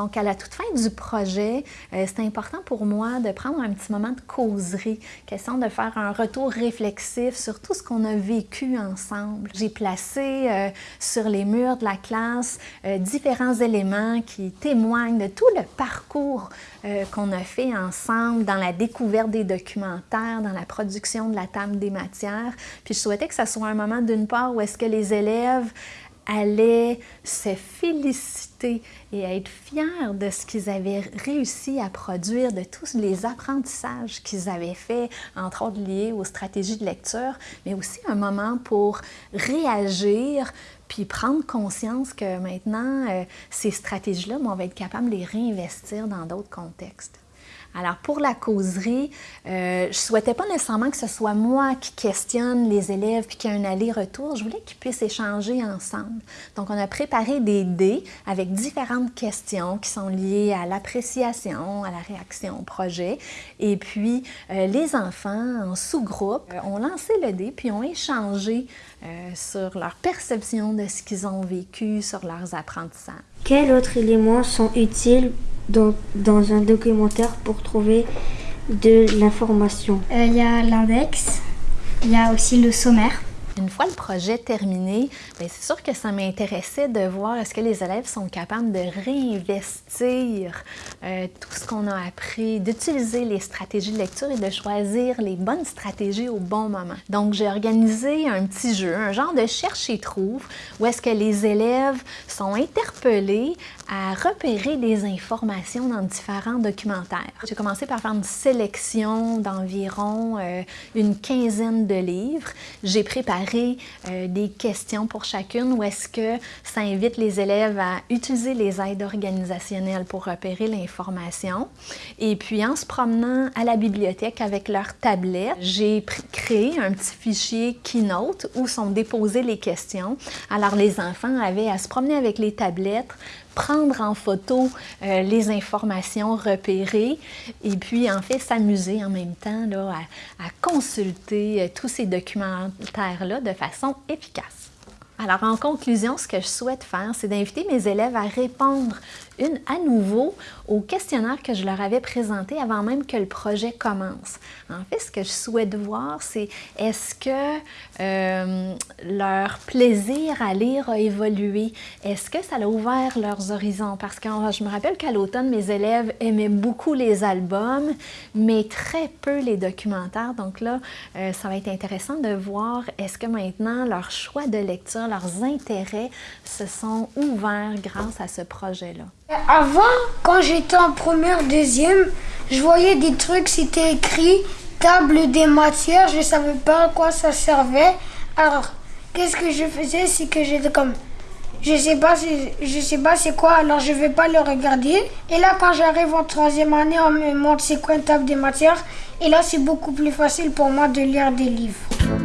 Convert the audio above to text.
Donc, à la toute fin du projet, euh, c'est important pour moi de prendre un petit moment de causerie, question de faire un retour réflexif sur tout ce qu'on a vécu ensemble. J'ai placé euh, sur les murs de la classe euh, différents éléments qui témoignent de tout le parcours qu'on a fait ensemble dans la découverte des documentaires, dans la production de la table des matières. Puis je souhaitais que ça soit un moment d'une part où est-ce que les élèves allaient se féliciter et être fiers de ce qu'ils avaient réussi à produire, de tous les apprentissages qu'ils avaient faits, entre autres liés aux stratégies de lecture, mais aussi un moment pour réagir puis prendre conscience que maintenant, euh, ces stratégies-là, on va être capable de les réinvestir dans d'autres contextes. Alors, pour la causerie, euh, je ne souhaitais pas nécessairement que ce soit moi qui questionne les élèves puis qu'il y ait un aller-retour. Je voulais qu'ils puissent échanger ensemble. Donc, on a préparé des dés avec différentes questions qui sont liées à l'appréciation, à la réaction au projet. Et puis, euh, les enfants, en sous-groupe, euh, ont lancé le dé puis ont échangé sur leur perception de ce qu'ils ont vécu, sur leurs apprentissages. Quels autres éléments sont utiles dans, un documentaire pour trouver de l'information euh, Il y a l'index, il y a aussi le sommaire. Une fois le projet terminé, ben, c'est sûr que ça m'intéressait de voir est-ce que les élèves sont capables de réinvestir euh, tout ce qu'on a appris, d'utiliser les stratégies de lecture et de choisir les bonnes stratégies au bon moment. Donc, j'ai organisé un petit jeu, un genre de cherche et trouve, où est-ce que les élèves sont interpellés à repérer des informations dans différents documentaires. J'ai commencé par faire une sélection d'environ euh, une quinzaine de livres. J'ai préparé euh, des questions pour chacune ou est-ce que ça invite les élèves à utiliser les aides organisationnelles pour repérer l'information? Et puis en se promenant à la bibliothèque avec leur tablette, j'ai créé un petit fichier Keynote où sont déposées les questions. Alors les enfants avaient à se promener avec les tablettes, prendre en photo euh, les informations repérées et puis en fait s'amuser en même temps là, à, à consulter euh, tous ces documentaires-là de façon efficace. Alors en conclusion, ce que je souhaite faire, c'est d'inviter mes élèves à répondre une à nouveau au questionnaire que je leur avais présenté avant même que le projet commence. En fait, ce que je souhaite voir, c'est est-ce que euh, leur plaisir à lire a évolué? Est-ce que ça a ouvert leurs horizons? Parce que je me rappelle qu'à l'automne, mes élèves aimaient beaucoup les albums, mais très peu les documentaires. Donc là, euh, ça va être intéressant de voir est-ce que maintenant leur choix de lecture, leurs intérêts se sont ouverts grâce à ce projet-là. Avant, quand j'étais en première, deuxième, je voyais des trucs, c'était écrit table des matières, je savais pas à quoi ça servait. Alors, qu'est-ce que je faisais, c'est que j'étais comme, je sais pas, je sais pas c'est quoi, alors je vais pas le regarder. Et là, quand j'arrive en troisième année, on me montre c'est quoi une table des matières. Et là, c'est beaucoup plus facile pour moi de lire des livres.